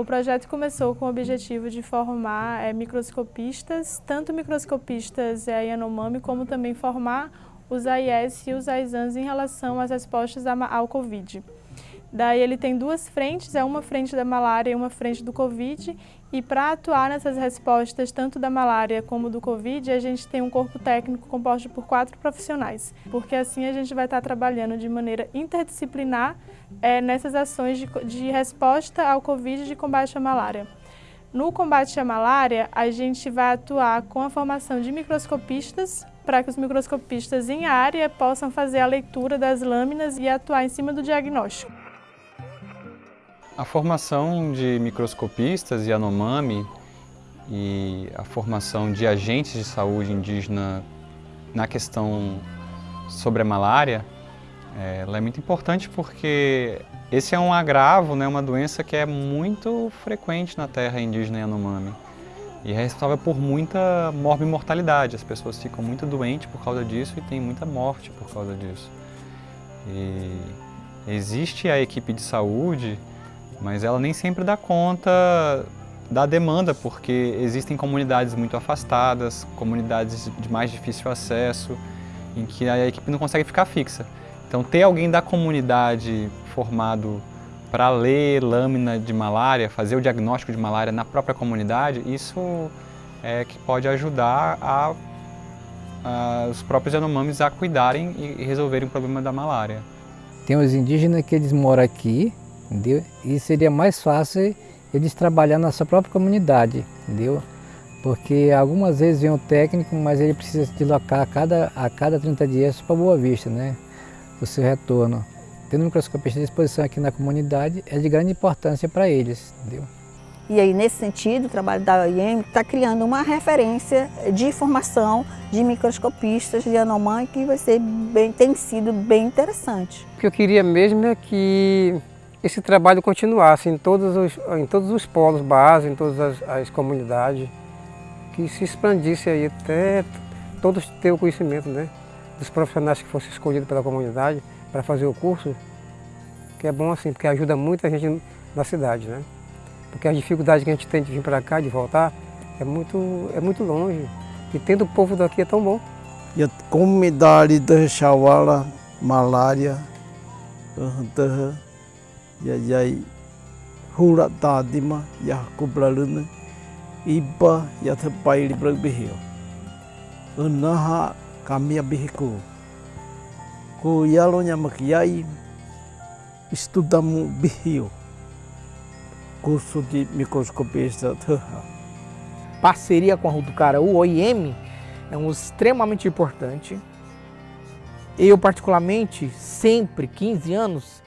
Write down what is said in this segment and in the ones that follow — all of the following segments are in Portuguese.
O projeto começou com o objetivo de formar é, microscopistas, tanto microscopistas é, Yanomami, como também formar os AIS e os AISANs em relação às respostas ao Covid. Daí ele tem duas frentes, é uma frente da malária e uma frente do Covid, e para atuar nessas respostas, tanto da malária como do Covid, a gente tem um corpo técnico composto por quatro profissionais, porque assim a gente vai estar trabalhando de maneira interdisciplinar é, nessas ações de, de resposta ao Covid e de combate à malária. No combate à malária, a gente vai atuar com a formação de microscopistas, para que os microscopistas em área possam fazer a leitura das lâminas e atuar em cima do diagnóstico. A formação de microscopistas e Anomami e a formação de agentes de saúde indígena na questão sobre a malária, é, ela é muito importante porque esse é um agravo, né, uma doença que é muito frequente na terra indígena Yanomami e é responsável por muita morbimortalidade. As pessoas ficam muito doentes por causa disso e tem muita morte por causa disso. E existe a equipe de saúde mas ela nem sempre dá conta da demanda, porque existem comunidades muito afastadas, comunidades de mais difícil acesso, em que a equipe não consegue ficar fixa. Então ter alguém da comunidade formado para ler lâmina de malária, fazer o diagnóstico de malária na própria comunidade, isso é que pode ajudar a, a, os próprios Yanomamis a cuidarem e resolverem o problema da malária. Tem os indígenas que eles moram aqui, entendeu? E seria mais fácil eles trabalhar na sua própria comunidade, entendeu? Porque algumas vezes vem o técnico, mas ele precisa se deslocar a cada, a cada 30 dias para Boa Vista, né? O seu retorno. Tendo microscopista à disposição aqui na comunidade é de grande importância para eles, entendeu? E aí, nesse sentido, o trabalho da OIM está criando uma referência de formação de microscopistas de Anomã que vai ser bem, tem sido bem interessante. O que eu queria mesmo é que esse trabalho continuasse em todos os, em todos os polos base, em todas as, as comunidades, que se expandisse aí até todos ter o conhecimento né, dos profissionais que fossem escolhidos pela comunidade para fazer o curso, que é bom assim, porque ajuda muito a gente na cidade, né? Porque as dificuldades que a gente tem de vir para cá, de voltar, é muito, é muito longe. E tendo o povo daqui é tão bom. E a comunidade da Chawala, malária, ya yai hura ta dima ya kublalun iba ya the pai li brag bihio. Unaha kami bihiku. Ku yalo nya makiai estudamu bihio. Curso de microscopista parceria com a Rutucara, o OIM é um extremamente importante. Eu particularmente sempre 15 anos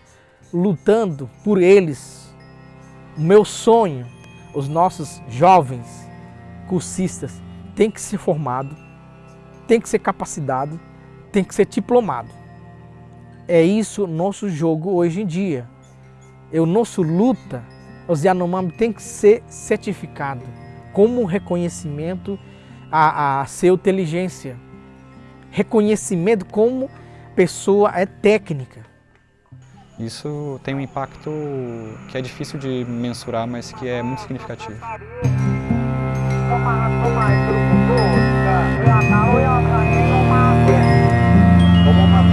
lutando por eles. O meu sonho, os nossos jovens cursistas têm que ser formado, tem que ser capacitado, tem que ser diplomado. É isso nosso jogo hoje em dia. É o nosso luta, os Yanomami tem que ser certificado como reconhecimento a sua inteligência, reconhecimento como pessoa é técnica. Isso tem um impacto que é difícil de mensurar, mas que é muito significativo. Como uma